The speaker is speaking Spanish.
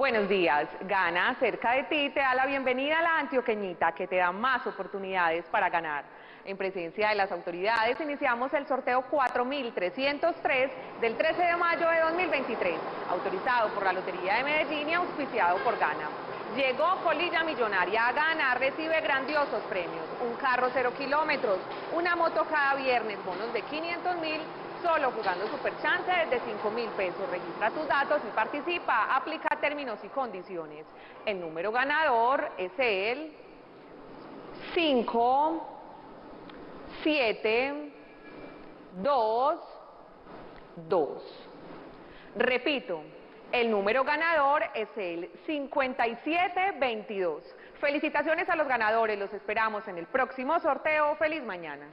Buenos días. Gana cerca de ti te da la bienvenida a la antioqueñita que te da más oportunidades para ganar. En presencia de las autoridades iniciamos el sorteo 4303 del 13 de mayo de 2023, autorizado por la Lotería de Medellín y auspiciado por Gana. Llegó Colilla Millonaria a Gana, recibe grandiosos premios, un carro cero kilómetros, una moto cada viernes, bonos de 500 mil Solo jugando Super Chance desde 5 mil pesos. Registra tus datos y participa. Aplica términos y condiciones. El número ganador es el 5, 7, 2, 2. Repito, el número ganador es el 5722. Felicitaciones a los ganadores, los esperamos en el próximo sorteo. ¡Feliz mañana!